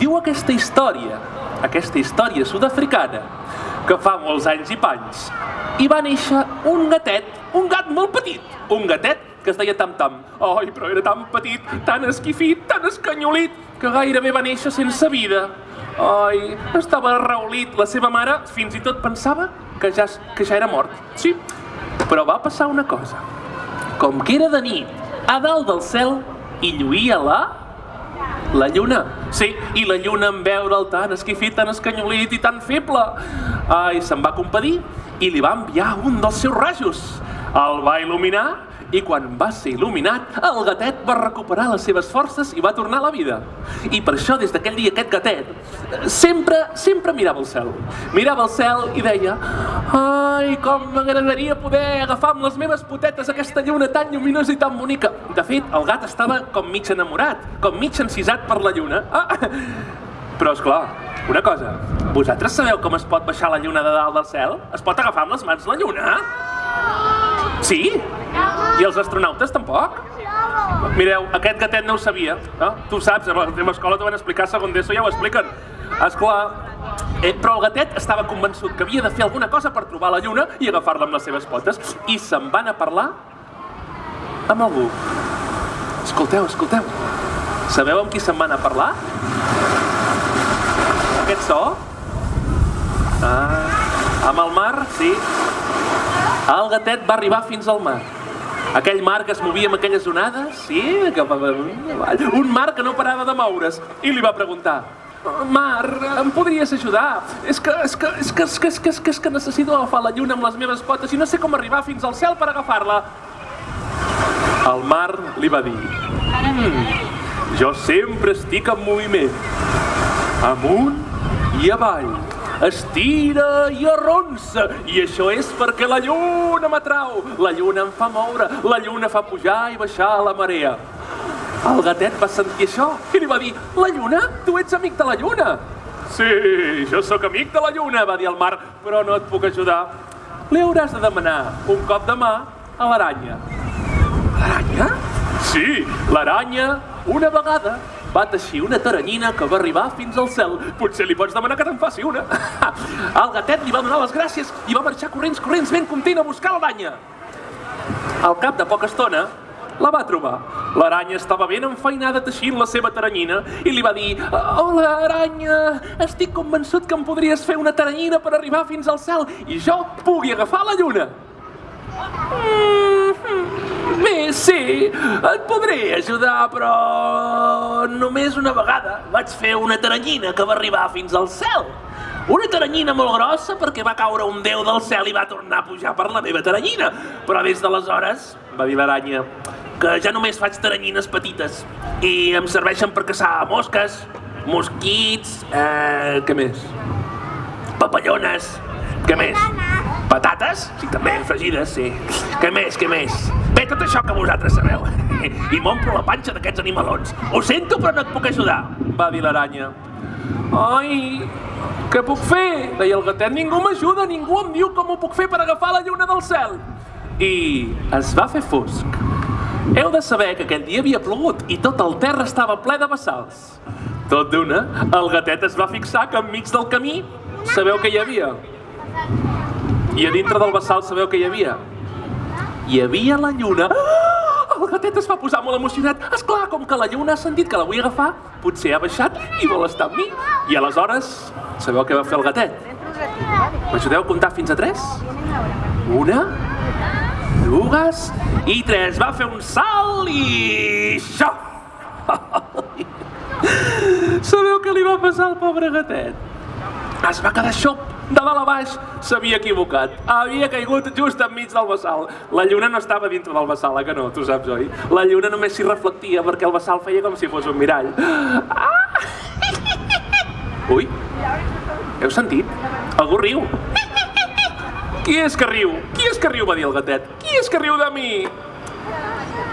diu aquesta història, aquesta història sud-africana, que fa molts anys i panys, hi va néixer un gatet, un gat molt petit, un gatet que es deia Tam Tam. Ai, però era tan petit, tan esquifit, tan escanyolit, que gairebé va néixer sense vida. Ai, estava raulit. La seva mare fins i tot pensava que ja, que ja era mort. Sí, però va passar una cosa. Com que era de nit, a dalt del cel hi lluïa la... La lluna. Sí, i la lluna en veure'l tan esquifit, tan escanyolit i tan feble. Ai, se'n va compadir i li va enviar un dels seus rajos. El va il·luminar i quan va ser il·luminat, el gatet va recuperar les seves forces i va tornar a la vida. I per això, des d'aquell dia, aquest gatet sempre, sempre mirava el cel. Mirava el cel i deia Ai, com m'agradaria poder agafar amb les meves potetes aquesta lluna tan lluminosa i tan bonica. De fet, el gat estava com mig enamorat, com mig encisat per la lluna. Ah, però, és clar, una cosa, vosaltres sabeu com es pot baixar la lluna de dalt del cel? Es pot agafar amb les mans la lluna? Sí? I els astronautes tampoc? Mireu, aquest gatet no ho sabia. No? Tu saps, a la teva escola t'ho van explicar segon d'ESO, ja ho expliquen. Esclar, eh, però el gatet estava convençut que havia de fer alguna cosa per trobar la lluna i agafar-la amb les seves potes. I se'n van a parlar amb algú. Escolteu, escolteu. Sabeu amb qui se'n van a parlar? Aquest so? Ah, amb el mar, sí. El gatet va arribar fins al mar. Aquell mar que es movia amb aquelles onades, sí, cap avall. Un mar que no parava de moure's. I li va preguntar, Mar, em podries ajudar? És que, és que, és que, és que, és que, és que, és que necessito agafar la lluna amb les meves potes i no sé com arribar fins al cel per agafar-la. El mar li va dir, mm, jo sempre estic en moviment, amunt i avall, estira i arronsa, i això és perquè la lluna m'atrau, la lluna em fa moure, la lluna fa pujar i baixar la marea. El gatet va sentir això i li va dir, la lluna? Tu ets amic de la lluna? Sí, jo sóc amic de la lluna, va dir el mar, però no et puc ajudar. Li hauràs de demanar un cop de mà a l'aranya. L'aranya? Sí, l'aranya, una vegada, va teixir una taranyina que va arribar fins al cel. Potser li pots demanar que te'n faci una. El gatet li va donar les gràcies i va marxar corrents, corrents, ben content a buscar l'aranya. Al cap de poca estona, la va trobar. L'aranya estava ben enfeinada teixint la seva taranyina i li va dir Hola, aranya, estic convençut que em podries fer una taranyina per arribar fins al cel i jo pugui agafar la lluna. Mm, bé, sí, et podré ajudar, però només una vegada vaig fer una taranyina que va arribar fins al cel. Una taranyina molt grossa perquè va caure un déu del cel i va tornar a pujar per la meva taranyina. Però des d'aleshores, va dir l'aranya, que ja només faig taranyines petites i em serveixen per caçar mosques, mosquits, eh, què més? Papallones, què més? Patates? Sí, també, fregides, sí. Què més, què més? Bé, tot això que vosaltres sabeu. I m'omplo la panxa d'aquests animalons. Ho sento, però no et puc ajudar, va dir l'aranya. Ai, què puc fer? Deia el gatet. Ningú m'ajuda, ningú em diu com ho puc fer per agafar la lluna del cel. I es va fer fosc. Heu de saber que aquell dia havia plogut i tot el terra estava ple de bassals. Tot d'una, el gatet es va fixar que enmig del camí sabeu què hi havia? I a dintre del bassal sabeu què hi havia? Hi havia la lluna. Ah! El gatet es va posar molt emocionat. És clar, com que la lluna ha sentit que la vull agafar, potser ha baixat i vol estar amb mi. I aleshores, sabeu què va fer el gatet? M'ajudeu a comptar fins a tres? Una, dues i tres. Va fer un salt i... això! Sabeu què li va passar al pobre gatet? Es va quedar xop de dalt a baix, s'havia equivocat. Havia caigut just enmig del bassal. La lluna no estava dintre del bassal, eh, que no? Tu saps, oi? La lluna només s'hi reflectia perquè el bassal feia com si fos un mirall. Ah! Ui, heu sentit? Algú riu. Qui és que riu? Qui és que riu? va dir el gatet. Qui és que riu de mi?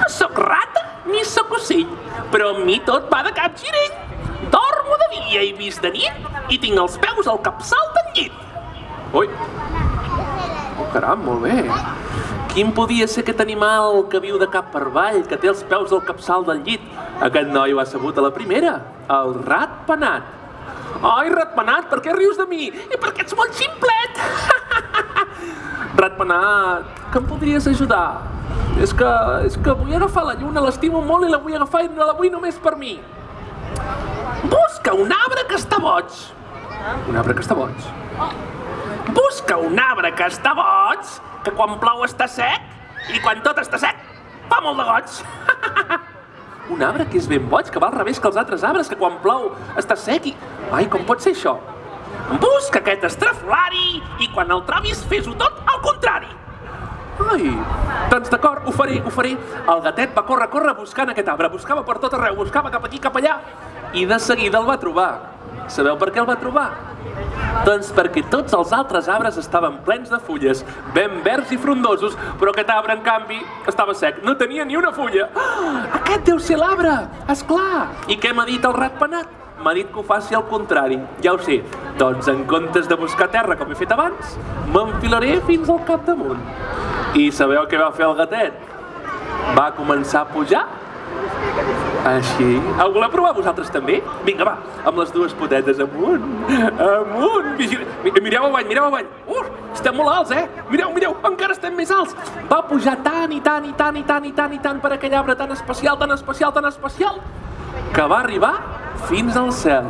No sóc rata ni sóc ocell, però amb mi tot va de cap girell. Dormo de dia i vist de nit i tinc els peus al capçal llit. Ui. Oh, caram, molt bé. Quin podia ser aquest animal que viu de cap per avall, que té els peus al capçal del llit? Aquest noi ho ha sabut a la primera, el rat ratpenat. Ai, ratpenat, per què rius de mi? I perquè ets molt ximplet! ratpenat, que em podries ajudar? És que, és que vull agafar la lluna, l'estimo molt i la vull agafar i no la vull només per mi. Busca un arbre que està boig. Un arbre que està boig. Busca un arbre que està boig, que quan plou està sec i quan tot està sec fa molt de goig. un arbre que és ben boig, que va al revés que els altres arbres, que quan plou està sec i... Ai, com pot ser això? Busca aquest estrafolari i quan el trobis fes-ho tot al contrari. Ai, doncs d'acord, ho faré, ho faré. El gatet va córrer, córrer buscant aquest arbre, buscava per tot arreu, buscava cap aquí, cap allà, i de seguida el va trobar. Sabeu per què el va trobar? Doncs perquè tots els altres arbres estaven plens de fulles, ben verds i frondosos, però aquest arbre, en canvi, estava sec, no tenia ni una fulla. Ah, aquest deu ser l'arbre, és clar. I què m'ha dit el ratpenat? M'ha dit que ho faci al contrari, ja ho sé. Doncs en comptes de buscar terra com he fet abans, m'enfilaré fins al capdamunt. I sabeu què va fer el gatet? Va començar a pujar així. Ho voleu provar vosaltres també? Vinga, va, amb les dues potetes amunt, amunt. Vigil... Mireu avall, mireu avall. Uh, estem molt alts, eh? Mireu, mireu, encara estem més alts. Va pujar tant i tant i tant i tant i tant i tant per aquell arbre tan especial, tan especial, tan especial, que va arribar fins al cel.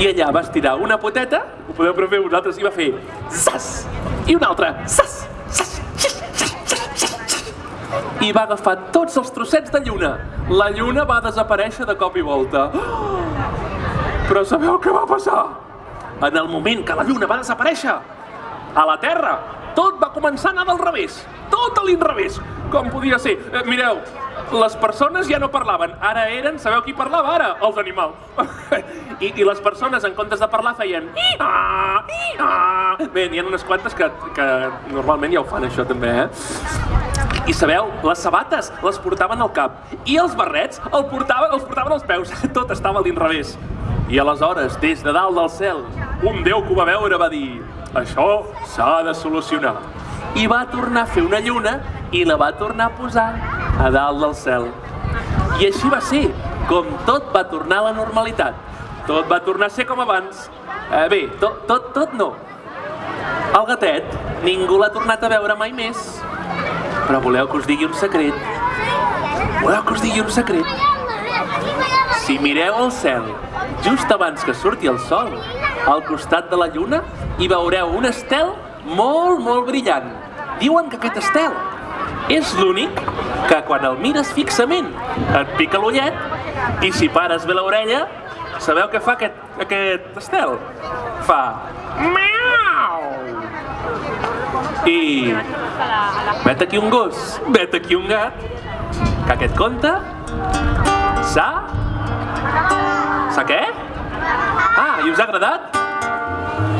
I allà va estirar una poteta, ho podeu prefer vosaltres, i va fer sas, i una altra, sas, i va agafar tots els trossets de lluna. La lluna va desaparèixer de cop i volta. Però sabeu què va passar? En el moment que la lluna va desaparèixer, a la Terra, tot va començar a anar del revés. Tot a l'inrevés. Com podia ser? Eh, mireu, les persones ja no parlaven, ara eren, sabeu qui parlava ara? Els animals. I, I les persones, en comptes de parlar, feien. Bé, n'hi ha unes quantes que, que normalment ja ho fan, això també, eh? I sabeu, les sabates les portaven al cap i els barrets el portaven, els portaven als peus. Tot estava a l'inrevés. I aleshores, des de dalt del cel, un déu que ho va veure va dir això s'ha de solucionar. I va tornar a fer una lluna i la va tornar a posar a dalt del cel. I així va ser, com tot va tornar a la normalitat. Tot va tornar a ser com abans. Eh, bé, tot, tot, tot no. El gatet, ningú l'ha tornat a veure mai més. Però voleu que us digui un secret? Voleu que us digui un secret? Si mireu al cel, just abans que surti el sol, al costat de la lluna, hi veureu un estel molt, molt brillant. Diuen que aquest estel és l'únic que quan el mires fixament et pica l'ullet i si pares bé l'orella, sabeu què fa aquest, aquest estel? Fa... Miau! I vet aquí un gos, vet aquí un gat, que aquest conte s'ha... S'ha què? Ah, i us ha agradat?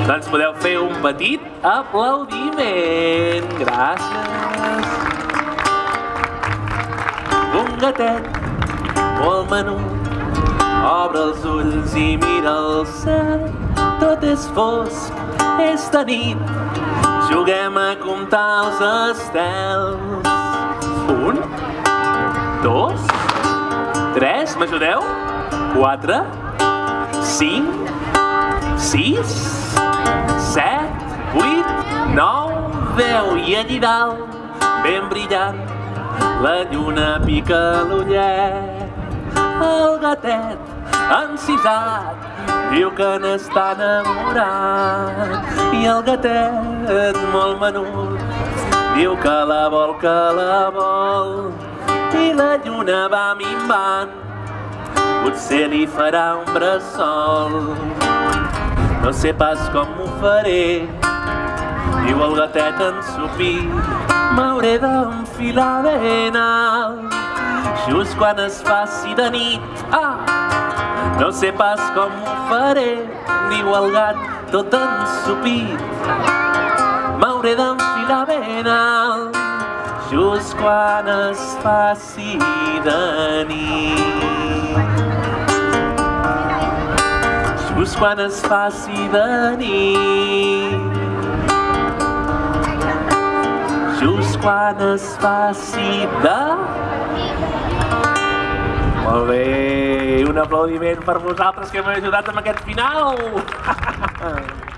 Doncs podeu fer un petit aplaudiment. Gràcies. Un gatet molt menut obre els ulls i mira el cel. Tot és fosc, és de nit, Juguem a comptar els estels. Un, dos, tres, m'ajudeu? Quatre, cinc, sis, set, vuit, nou, deu. I allí dalt, ben brillant, la lluna pica l'ullet. El gatet encisat diu que n'està enamorat. I el gatet molt menut diu que la vol, que la vol. I la lluna va minvant. Potser li farà un bressol. No sé pas com m'ho faré. Diu el gatet ensupir m'hauré d'enfilar ben alt just quan es faci de nit. Ah, no sé pas com ho faré, diu el gat tot ensupit. M'hauré d'enfilar ben alt, just quan es faci de nit. Just quan es faci de nit. Just quan es faci de Molt bé, un aplaudiment per vosaltres que m'heu ajudat amb aquest final.